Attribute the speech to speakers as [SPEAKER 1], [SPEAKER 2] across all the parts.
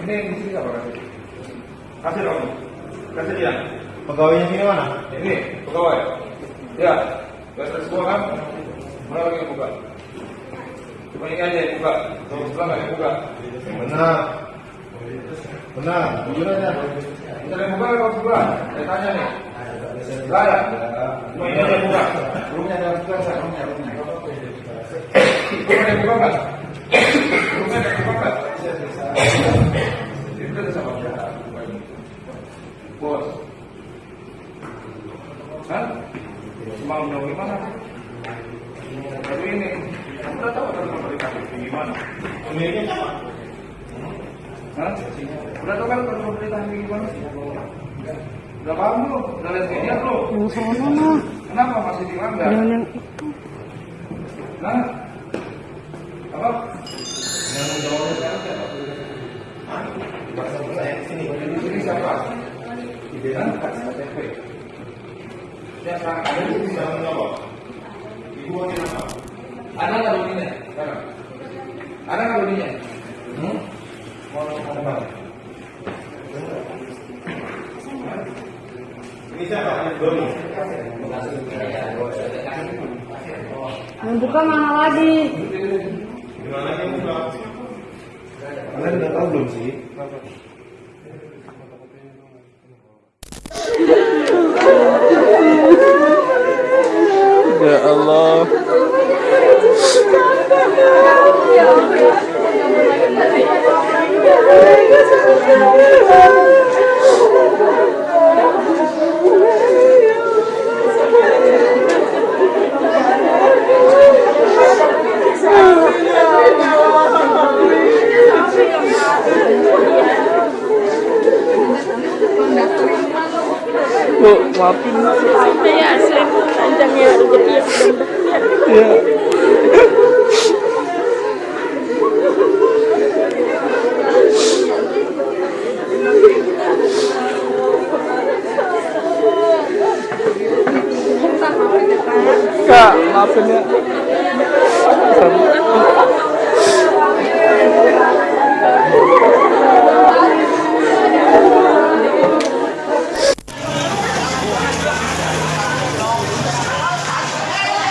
[SPEAKER 1] Ini apa kasih? Dong. Kasih dia. Pegawainya sini mana? Ini pegawai. Ya. Semua kan? Mana lagi buka? Cuma ini aja yang buka. Nggak. Benar. Benar. Yang buka tanya nih. Ada. Cuma ini aja yang buka. Saya. Rumahnya. Rumahnya. Rumahnya yang ada. Hah? Udah kan gimana? Udah paham? Udah lihat. Kenapa masih dilanggar?
[SPEAKER 2] Yang
[SPEAKER 1] Nah, apa? Yang jawabnya sekarang siapa? Hah? Di sini siapa? Di Hah? KTP. Ya, sekarang ada di sini siapa menjawab? Ibu apa? Ada nggak duninya? Sekarang. Ada nggak duninya? Hmm? Mau ngomong apa? Ini siapa? Ini Doni.
[SPEAKER 2] yang buka Bu, maafin.
[SPEAKER 3] ya panjangnya mudah-mudahan
[SPEAKER 2] Ya. Kak, maafin ya.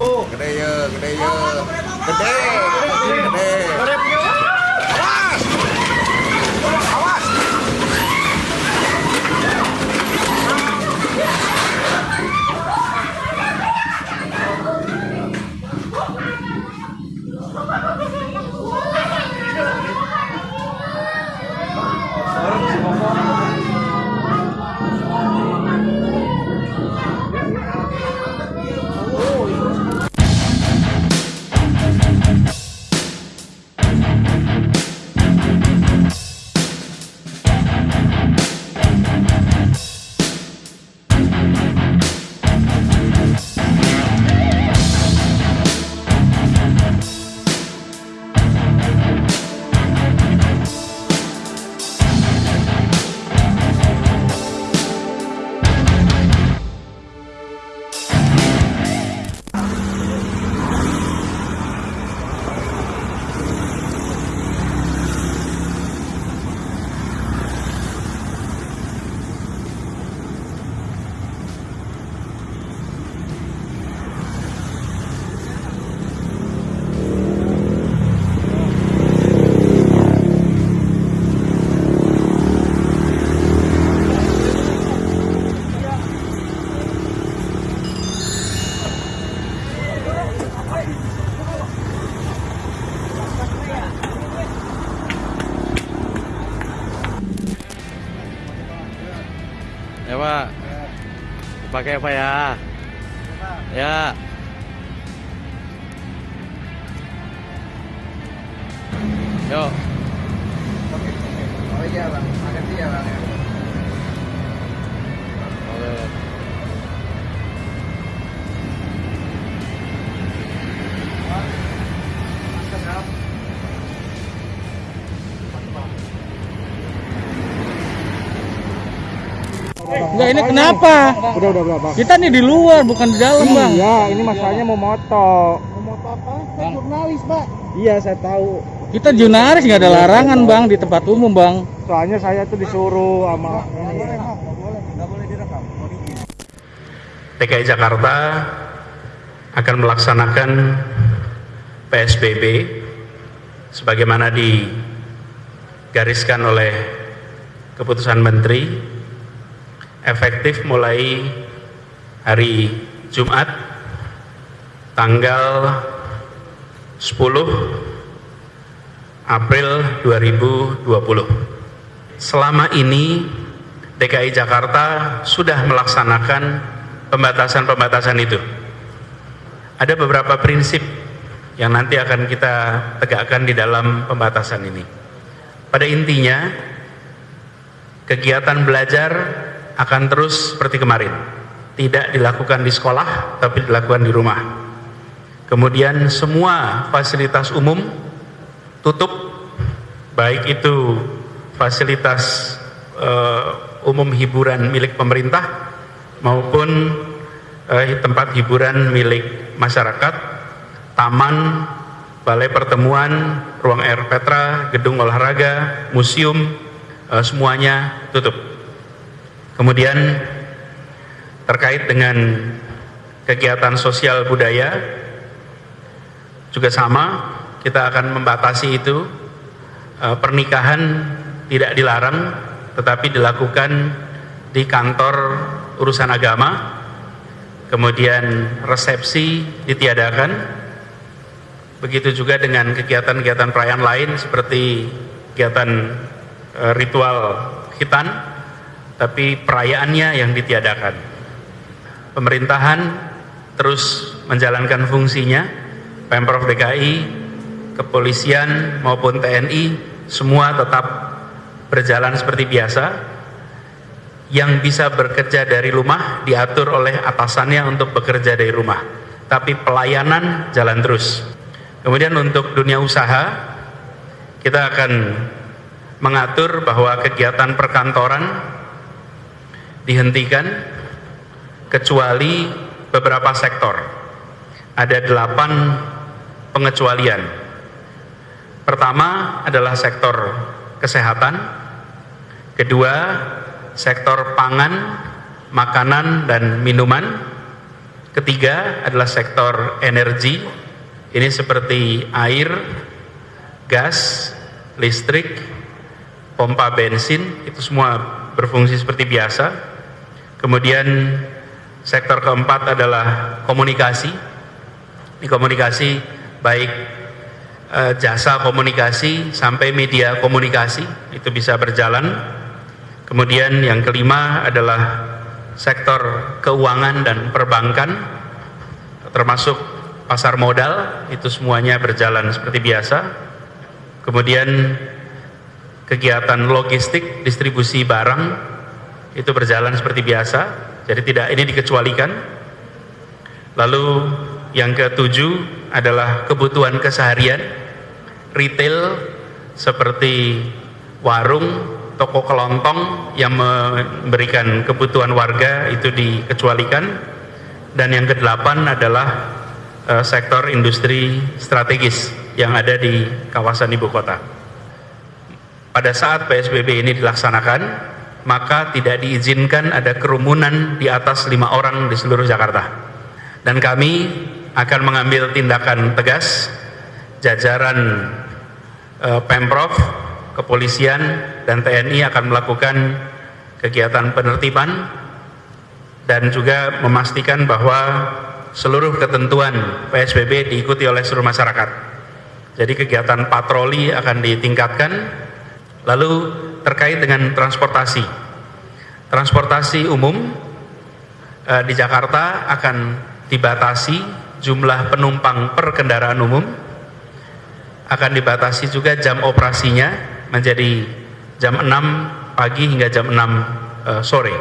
[SPEAKER 4] Oh,
[SPEAKER 5] gede ya, gede ya. Gede. Gede.
[SPEAKER 6] gede. Awas. Pak. Pakai apa ya? Ya. Yuk.
[SPEAKER 1] Oh iya bang, makasih ya bang.
[SPEAKER 2] Enggak ini kenapa?
[SPEAKER 1] Udah udah berapa?
[SPEAKER 2] Kita nih di luar bukan di dalam bang.
[SPEAKER 1] Iya, ini masalahnya mau moto. Mau moto apa? Saya jurnalis, Pak. Iya, saya tahu.
[SPEAKER 2] Kita jurnalis nggak ada larangan bang di tempat umum bang.
[SPEAKER 1] Soalnya saya tuh disuruh sama
[SPEAKER 4] DKI Jakarta akan melaksanakan PSBB sebagaimana digariskan oleh keputusan Menteri efektif mulai hari Jumat tanggal 10 April 2020. Selama ini DKI Jakarta sudah melaksanakan pembatasan-pembatasan itu. Ada beberapa prinsip yang nanti akan kita tegakkan di dalam pembatasan ini. Pada intinya, kegiatan belajar akan terus seperti kemarin. Tidak dilakukan di sekolah, tapi dilakukan di rumah. Kemudian semua fasilitas umum tutup, baik itu fasilitas eh, umum hiburan milik pemerintah maupun eh, tempat hiburan milik masyarakat, taman, balai pertemuan, ruang air petra, gedung olahraga, museum, eh, semuanya tutup. Kemudian terkait dengan kegiatan sosial budaya juga sama, kita akan membatasi itu. Eh, pernikahan tidak dilarang, tetapi dilakukan di kantor urusan agama, kemudian resepsi ditiadakan, begitu juga dengan kegiatan-kegiatan perayaan lain seperti kegiatan eh, ritual khitan, tapi perayaannya yang ditiadakan. Pemerintahan terus menjalankan fungsinya, Pemprov DKI, kepolisian maupun TNI semua tetap berjalan seperti biasa. Yang bisa bekerja dari rumah diatur oleh atasannya untuk bekerja dari rumah. Tapi pelayanan jalan terus. Kemudian untuk dunia usaha, kita akan mengatur bahwa kegiatan perkantoran dihentikan kecuali beberapa sektor. Ada delapan pengecualian Pertama adalah sektor kesehatan, kedua sektor pangan, makanan dan minuman, ketiga adalah sektor energi, ini seperti air, gas, listrik, pompa bensin, itu semua berfungsi seperti biasa. Kemudian sektor keempat adalah komunikasi, ini komunikasi baik eh, jasa komunikasi sampai media komunikasi itu bisa berjalan. Kemudian yang kelima adalah sektor keuangan dan perbankan termasuk pasar modal itu semuanya berjalan seperti biasa. Kemudian kegiatan logistik, distribusi barang itu berjalan seperti biasa. Jadi tidak ini dikecualikan. Lalu yang ketujuh adalah kebutuhan keseharian retail seperti warung, toko kelontong yang memberikan kebutuhan warga itu dikecualikan dan yang kedelapan adalah uh, sektor industri strategis yang ada di kawasan ibu kota. Pada saat PSBB ini dilaksanakan, maka tidak diizinkan ada kerumunan di atas lima orang di seluruh Jakarta. Dan kami akan mengambil tindakan tegas jajaran eh, Pemprov, kepolisian dan TNI akan melakukan kegiatan penertiban dan juga memastikan bahwa seluruh ketentuan PSBB diikuti oleh seluruh masyarakat. Jadi kegiatan patroli akan ditingkatkan. Lalu terkait dengan transportasi. Transportasi umum eh, di Jakarta akan dibatasi jumlah penumpang per kendaraan umum akan dibatasi juga jam operasinya menjadi jam 6 pagi hingga jam 6 eh, sore.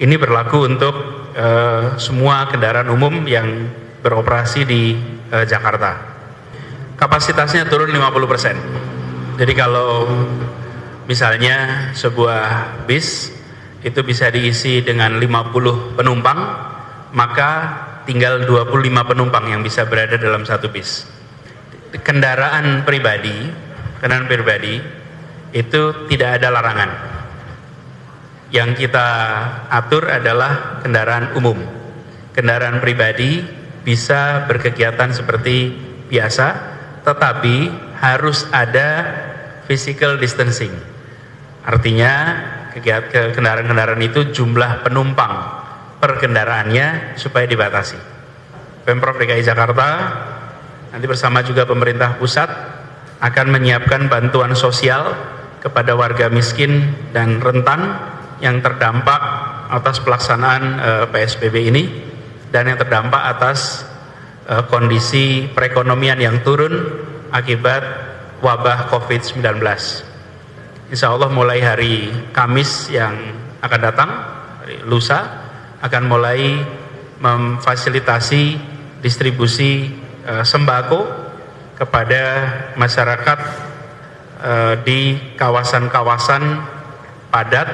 [SPEAKER 4] Ini berlaku untuk eh, semua kendaraan umum yang beroperasi di eh, Jakarta. Kapasitasnya turun 50%. Jadi kalau misalnya sebuah bis itu bisa diisi dengan 50 penumpang, maka tinggal 25 penumpang yang bisa berada dalam satu bis. Kendaraan pribadi, kendaraan pribadi itu tidak ada larangan. Yang kita atur adalah kendaraan umum. Kendaraan pribadi bisa berkegiatan seperti biasa, tetapi harus ada physical distancing. Artinya kendaraan-kendaraan itu jumlah penumpang per kendaraannya supaya dibatasi. Pemprov DKI Jakarta nanti bersama juga pemerintah pusat akan menyiapkan bantuan sosial kepada warga miskin dan rentan yang terdampak atas pelaksanaan eh, PSBB ini dan yang terdampak atas eh, kondisi perekonomian yang turun akibat wabah COVID-19. Insya Allah mulai hari Kamis yang akan datang, hari lusa, akan mulai memfasilitasi distribusi eh, sembako kepada masyarakat eh, di kawasan-kawasan padat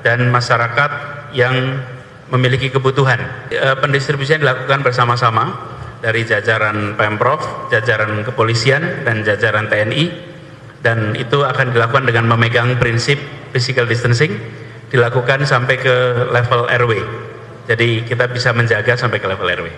[SPEAKER 4] dan masyarakat yang memiliki kebutuhan. Eh, pendistribusian dilakukan bersama-sama dari jajaran Pemprov, jajaran kepolisian, dan jajaran TNI dan itu akan dilakukan dengan memegang prinsip physical distancing dilakukan sampai ke level RW. Jadi kita bisa menjaga sampai ke level RW.